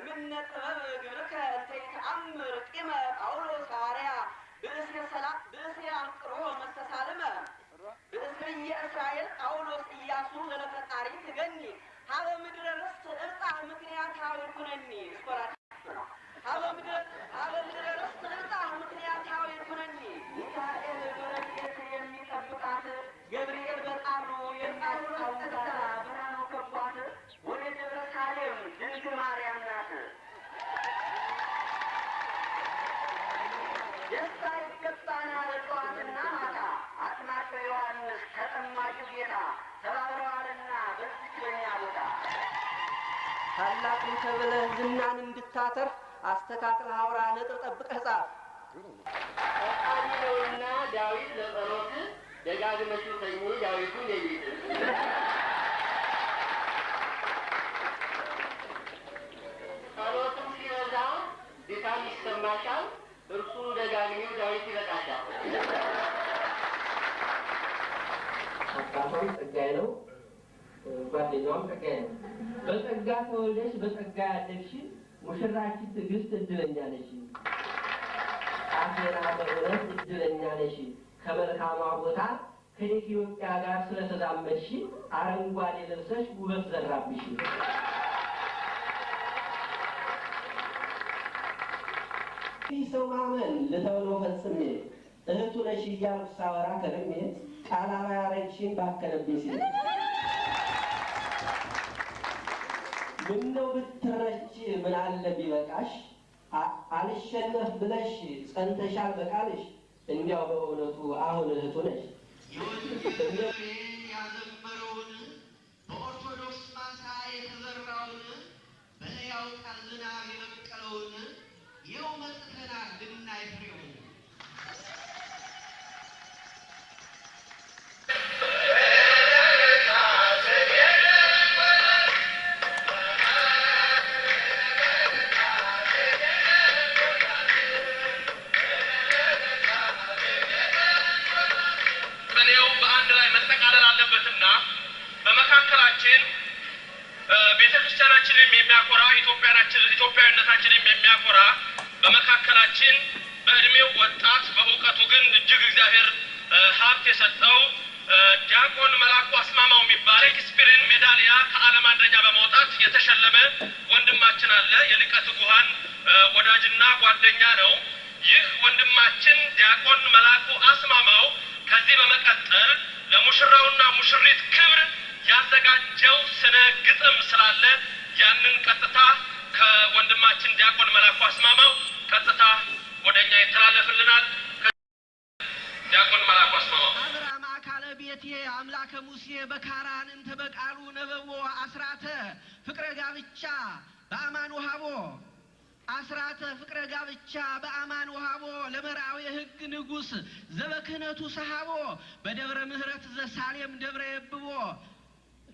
እምነ ጥበብ ግብርከ እንተ ይተአምር ቂመ ጳውሎስ ሐዋርያ። ብእሴ ሰላ- ብእሴ አንቅሮ መስተሳልመ ብእስርየ እስራኤል ጳውሎስ ኢያሱ ዘለፈጣሪ ትገኒ። ሀበ ምድረ ርስት እልጣ ምክንያታዊ ኩነኒ። ስኮራ ሀበ ሀበ ምድረ ደስታ ይገባናል ጠዋትና ማታ አጥማቀ ዮሐንስ ተጠማቂው ጌታ ተባብረዋልና በዚች በኛ ቦታ ታላቅን ተብለህ ዝናን እንድታተርፍ አስተካክለህ አውራ ነጥብ ጠብቀህ ጻፍ። ነውና ዳዊት ለጸሎት ደጋግመሽ ተኚ ዳዊቱ ሌሊት ጓደኛዋም ጸጋዬ ነው። በጸጋ ተወልደሽ በጸጋ ያደግሽ ሙሽራችን ትዕግስት እድለኛ ነሽ። ጣፌና በእውነት እድለኛ ነሽ። ከመልካሟ ቦታ ከኢትዮጵያ ጋር ስለተዛመድሽ አረንጓዴ ልብሰሽ ውበት ዘራብሽ። ይህ ሰው ማመን ልተውለው ፈጽሜ እህቱ ነሽ እያልኩ ሳወራ ከርሜ ቃል አባያረግሽን ባከነብኝ ሲል ምነው ብትረች ምን አለ ቢበቃሽ? አልሸነፍ ብለሽ ጸንተሻል በቃልሽ? እንዲያው በእውነቱ አሁን እህቱ ነሽ ኢትዮጵያዊነታችንም የሚያኮራ በመካከላችን በእድሜው ወጣት በእውቀቱ ግን እጅግ እግዚአብሔር ሀብት የሰጠው ዲያቆን መላኩ አስማማው የሚባል ሼክስፒርን ሜዳሊያ ከዓለም አንደኛ በመውጣት የተሸለመ ወንድማችን አለ። የሊቀ ትጉሃን እ፣ ወዳጅና ጓደኛ ነው። ይህ ወንድማችን ዲያቆን መላኩ አስማማው ከዚህ በመቀጠል ለሙሽራውና ሙሽሪት ክብር ያዘጋጀው ስነ ግጥም ስላለ ቀጥታ ከወንድማችን ዲያቆን መላኩ አስማማው ቀጥታ ወደ እኛ ይተላለፍልናል። ዲያቆን መላኩ አስማማው አካለ ቤቴ አምላከ ሙሴ በካራን እንተ በቃሉ ነበቦ አስራተ ፍቅረ ጋብቻ በአማን ውሃቦ አስራተ ፍቅረ ጋብቻ በአማን ውሃቦ ለመርአዊ ሕግ ንጉሥ ዘበክህነቱ ሰሃቦ በደብረ ምሕረት ዘሳሌም ደብረ የብቦ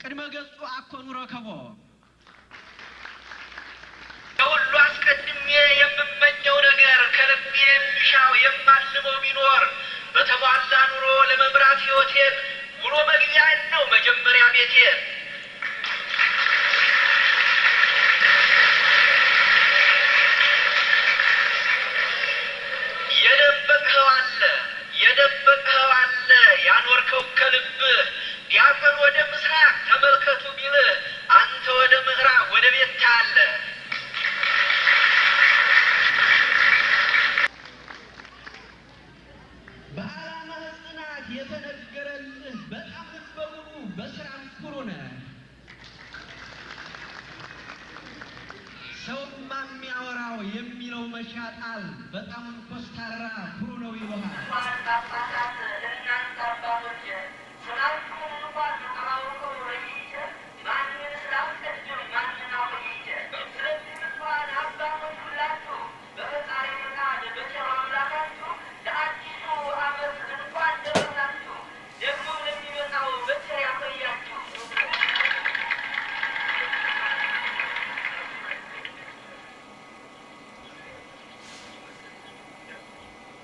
ቅድመ ገጹ አኮኑ ረከቦ ዲያቆን ወደ ምስራቅ ተመልከቱ ቢልህ አንተ ወደ ምዕራብ ወደ ቤት ታያለህ። በዓላማ ጽናት የተነገረልህ በጣም ሙሉ በስራም ኩሩ ነህ። ሰውማ የሚያወራው የሚለው መሻጣል በጣም ኮስታራ ኩሩ ነው ይለሃል።